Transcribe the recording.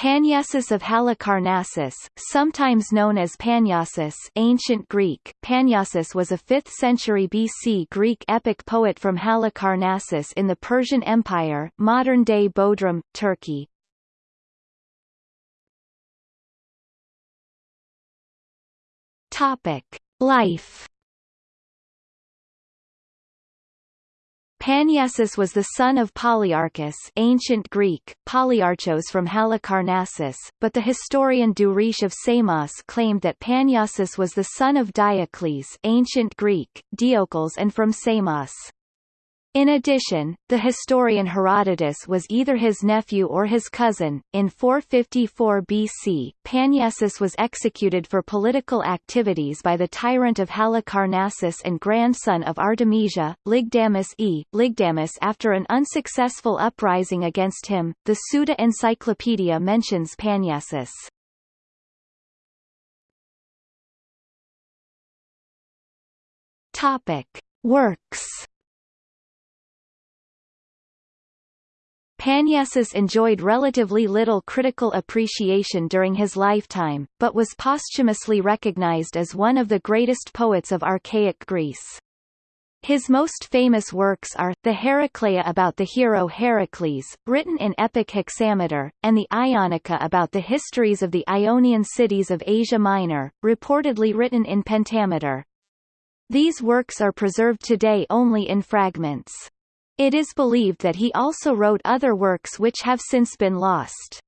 Panyasis of Halicarnassus, sometimes known as Panyasis ancient Greek, Panyasis was a 5th century BC Greek epic poet from Halicarnassus in the Persian Empire modern-day Bodrum, Turkey. Life Panyasis was the son of Polyarchus ancient Greek, Polyarchos from Halicarnassus, but the historian Duris of Samos claimed that Panyasis was the son of Diocles ancient Greek, Diocles and from Samos. In addition, the historian Herodotus was either his nephew or his cousin. In 454 BC, Panyasis was executed for political activities by the tyrant of Halicarnassus and grandson of Artemisia, Lygdamus e. Lygdamus after an unsuccessful uprising against him. The Suda Encyclopedia mentions Panyasis. Topic: Works Panyasis enjoyed relatively little critical appreciation during his lifetime, but was posthumously recognized as one of the greatest poets of archaic Greece. His most famous works are, the Heraclea about the hero Heracles, written in epic hexameter, and the Ionica about the histories of the Ionian cities of Asia Minor, reportedly written in pentameter. These works are preserved today only in fragments. It is believed that he also wrote other works which have since been lost.